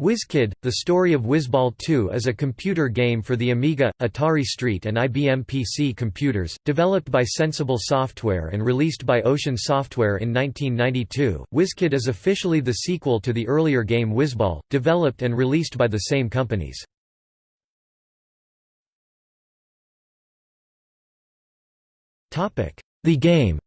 WizKid, The Story of Wizball 2 is a computer game for the Amiga, Atari ST and IBM PC computers, developed by Sensible Software and released by Ocean Software in 1992. WizKid is officially the sequel to the earlier game Wizball, developed and released by the same companies. The game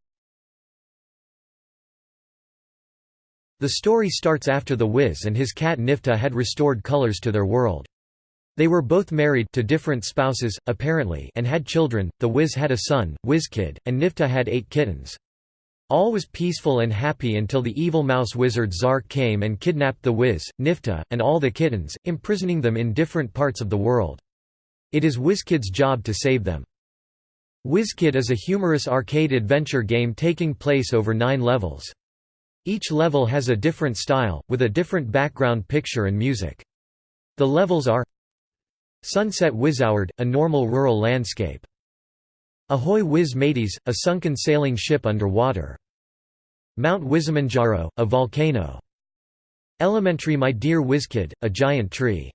The story starts after the Wiz and his cat Nifta had restored colors to their world. They were both married to different spouses, apparently, and had children. The Wiz had a son, Wizkid, and Nifta had eight kittens. All was peaceful and happy until the evil mouse wizard Zark came and kidnapped the Wiz, Nifta, and all the kittens, imprisoning them in different parts of the world. It is Wizkid's job to save them. Wizkid is a humorous arcade adventure game taking place over nine levels. Each level has a different style, with a different background picture and music. The levels are Sunset Wizoward, a normal rural landscape. Ahoy Wiz Mateys, a sunken sailing ship underwater. Mount Wizamanjaro, a volcano. Elementary My Dear Wizkid, a giant tree.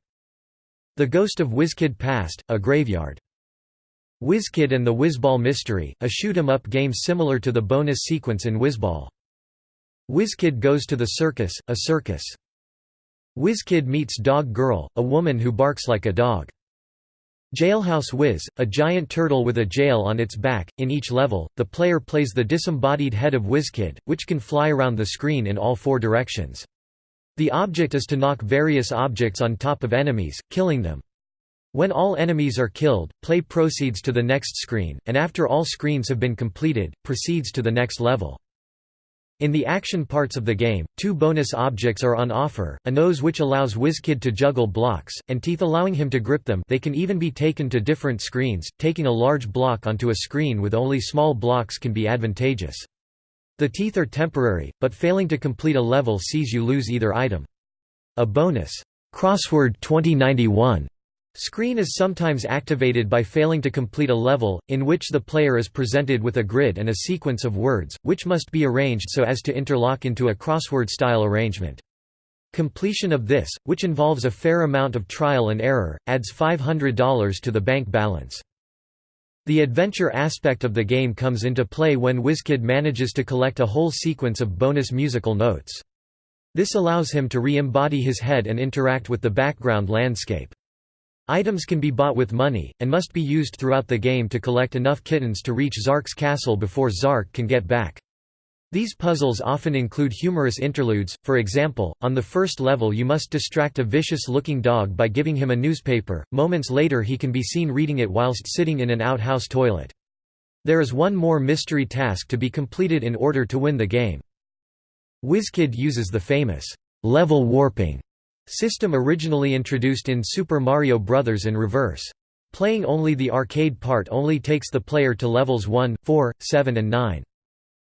The Ghost of Wizkid Past, a graveyard. Wizkid and the Wizball Mystery, a shoot-'em-up game similar to the bonus sequence in Wizball. Wizkid goes to the circus, a circus. Wizkid meets Dog Girl, a woman who barks like a dog. Jailhouse Wiz, a giant turtle with a jail on its back. In each level, the player plays the disembodied head of Wizkid, which can fly around the screen in all four directions. The object is to knock various objects on top of enemies, killing them. When all enemies are killed, play proceeds to the next screen, and after all screens have been completed, proceeds to the next level. In the action parts of the game, two bonus objects are on offer, a nose which allows Wizkid to juggle blocks, and teeth allowing him to grip them they can even be taken to different screens, taking a large block onto a screen with only small blocks can be advantageous. The teeth are temporary, but failing to complete a level sees you lose either item. A bonus, Crossword 2091 Screen is sometimes activated by failing to complete a level, in which the player is presented with a grid and a sequence of words, which must be arranged so as to interlock into a crossword-style arrangement. Completion of this, which involves a fair amount of trial and error, adds $500 to the bank balance. The adventure aspect of the game comes into play when Wizkid manages to collect a whole sequence of bonus musical notes. This allows him to re-embody his head and interact with the background landscape. Items can be bought with money, and must be used throughout the game to collect enough kittens to reach Zark's castle before Zark can get back. These puzzles often include humorous interludes, for example, on the first level you must distract a vicious-looking dog by giving him a newspaper, moments later he can be seen reading it whilst sitting in an outhouse toilet. There is one more mystery task to be completed in order to win the game. WizKid uses the famous, level warping System originally introduced in Super Mario Bros. in reverse. Playing only the arcade part only takes the player to levels 1, 4, 7 and 9.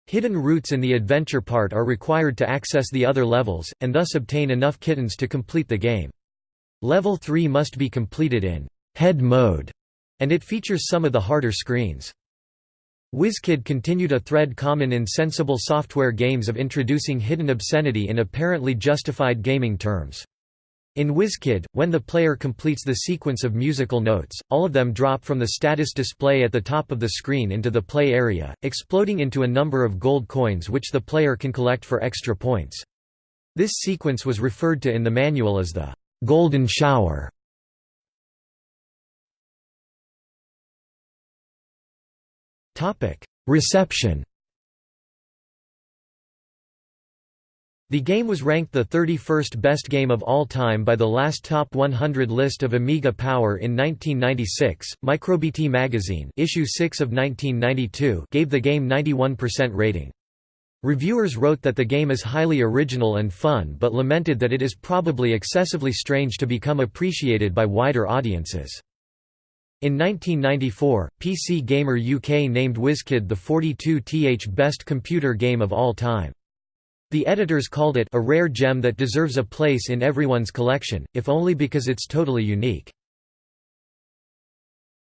Hidden routes in the adventure part are required to access the other levels, and thus obtain enough kittens to complete the game. Level 3 must be completed in head mode, and it features some of the harder screens. WizKid continued a thread common in sensible software games of introducing hidden obscenity in apparently justified gaming terms. In WizKid, when the player completes the sequence of musical notes, all of them drop from the status display at the top of the screen into the play area, exploding into a number of gold coins which the player can collect for extra points. This sequence was referred to in the manual as the «golden shower». Reception The game was ranked the 31st best game of all time by the last Top 100 list of Amiga Power in 1996. MikroBitti magazine, issue 6 of 1992, gave the game 91% rating. Reviewers wrote that the game is highly original and fun but lamented that it is probably excessively strange to become appreciated by wider audiences. In 1994, PC Gamer UK named WizKid the 42th best computer game of all time. The editors called it a rare gem that deserves a place in everyone's collection, if only because it's totally unique.